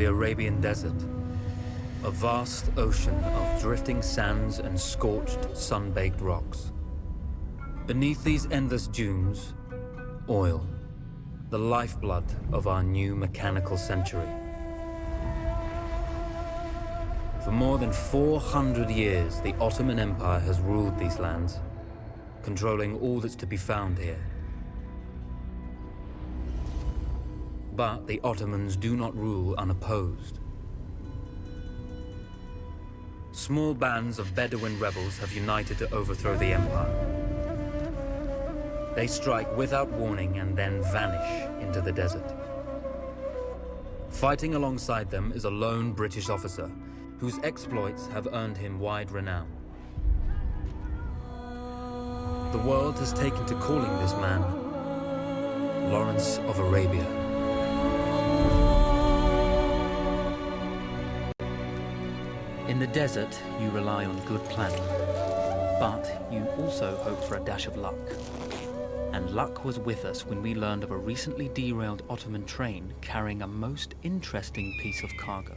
the Arabian Desert. A vast ocean of drifting sands and scorched, sun-baked rocks. Beneath these endless dunes, oil, the lifeblood of our new mechanical century. For more than 400 years, the Ottoman Empire has ruled these lands, controlling all that's to be found here. But the Ottomans do not rule unopposed. Small bands of Bedouin rebels have united to overthrow the empire. They strike without warning and then vanish into the desert. Fighting alongside them is a lone British officer whose exploits have earned him wide renown. The world has taken to calling this man Lawrence of Arabia. The desert, you rely on good planning, but you also hope for a dash of luck. And luck was with us when we learned of a recently derailed Ottoman train carrying a most interesting piece of cargo.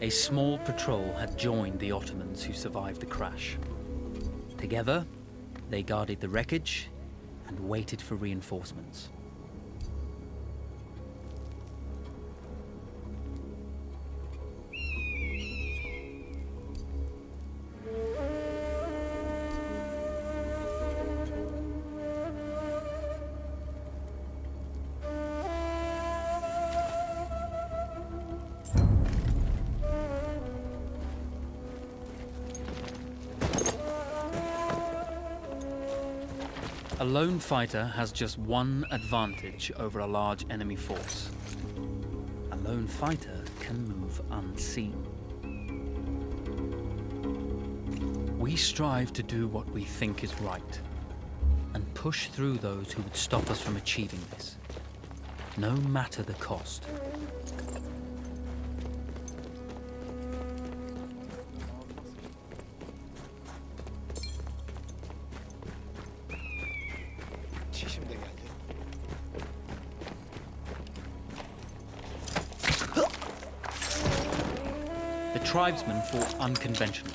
A small patrol had joined the Ottomans who survived the crash. Together, they guarded the wreckage and waited for reinforcements. A lone fighter has just one advantage over a large enemy force. A lone fighter can move unseen. We strive to do what we think is right, and push through those who would stop us from achieving this, no matter the cost. The tribesmen fought unconventionally,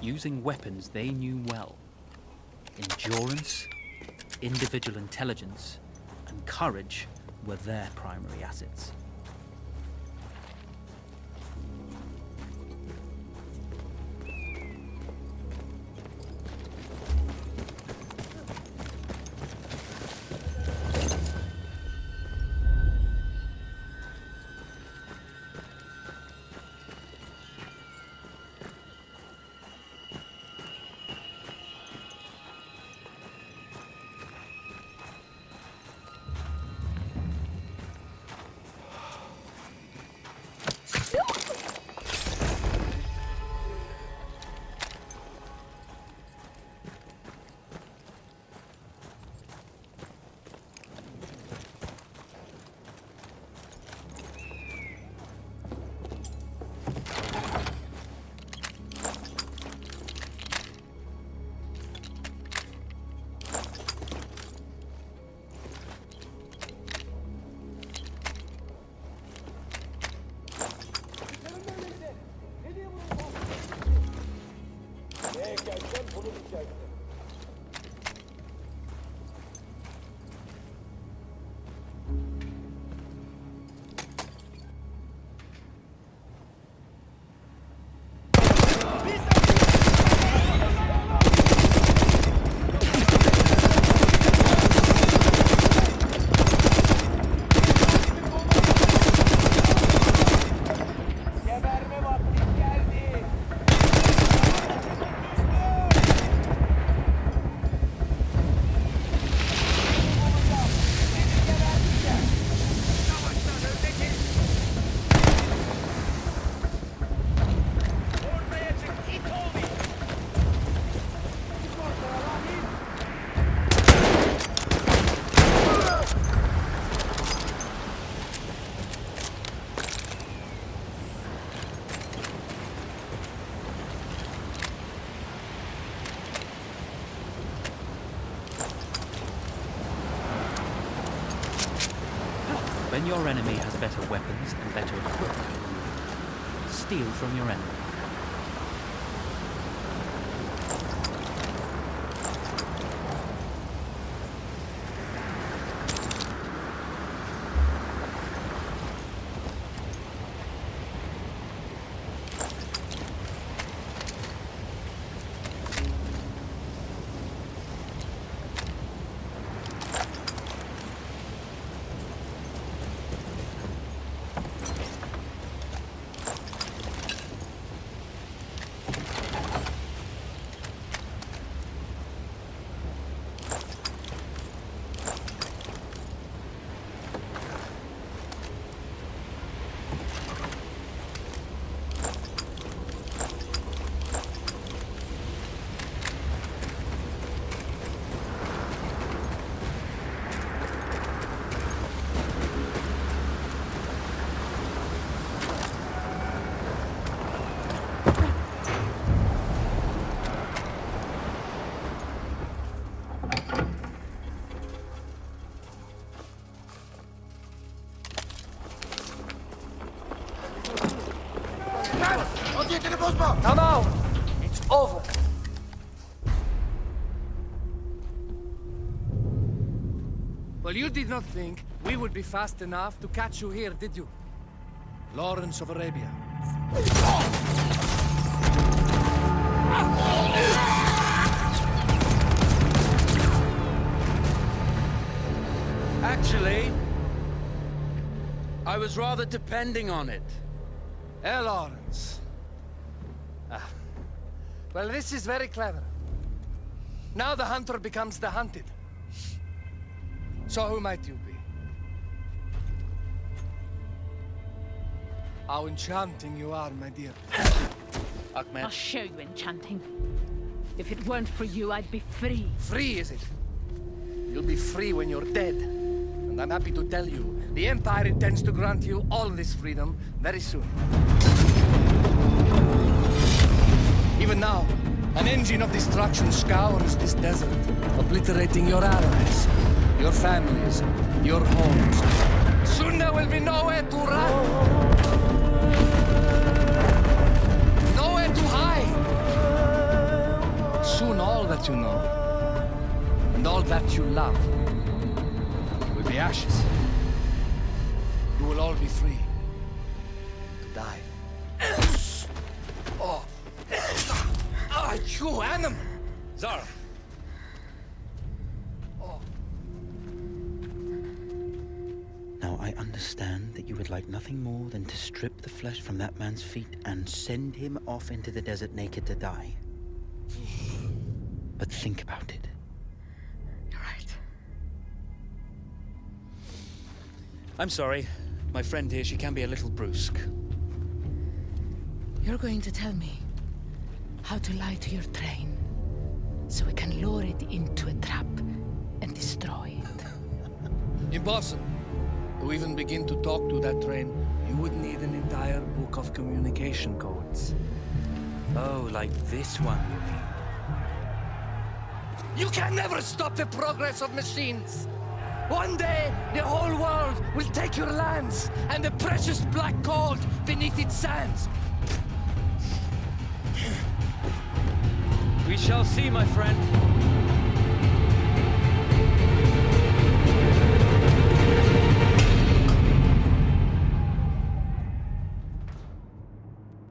using weapons they knew well. Endurance, individual intelligence, and courage were their primary assets. Your enemy has better weapons and better equipment, steal from your enemy. No! It's over. Well, you did not think we would be fast enough to catch you here, did you? Lawrence of Arabia. Actually, I was rather depending on it. Eh, Lawrence? Ah. Well, this is very clever. Now the hunter becomes the hunted. So who might you be? How enchanting you are, my dear. I'll show you enchanting. If it weren't for you, I'd be free. Free, is it? You'll be free when you're dead. And I'm happy to tell you, the Empire intends to grant you all this freedom very soon. Even now, an engine of destruction scours this desert, obliterating your allies, your families, your homes. Soon there will be nowhere to run. Nowhere to hide. Soon all that you know, and all that you love, will be ashes. You will all be free to die. oh. Ah, you animal! Zara, Now I understand that you would like nothing more than to strip the flesh from that man's feet and send him off into the desert naked to die. But think about it. You're right. I'm sorry. My friend here, she can be a little brusque. You're going to tell me how to lie to your train so we can lure it into a trap and destroy it. Impossible. To even begin to talk to that train, you would need an entire book of communication codes. Oh, like this one, you mean? You can never stop the progress of machines. One day, the whole world will take your lands and the precious black gold beneath its sands. We shall see, my friend.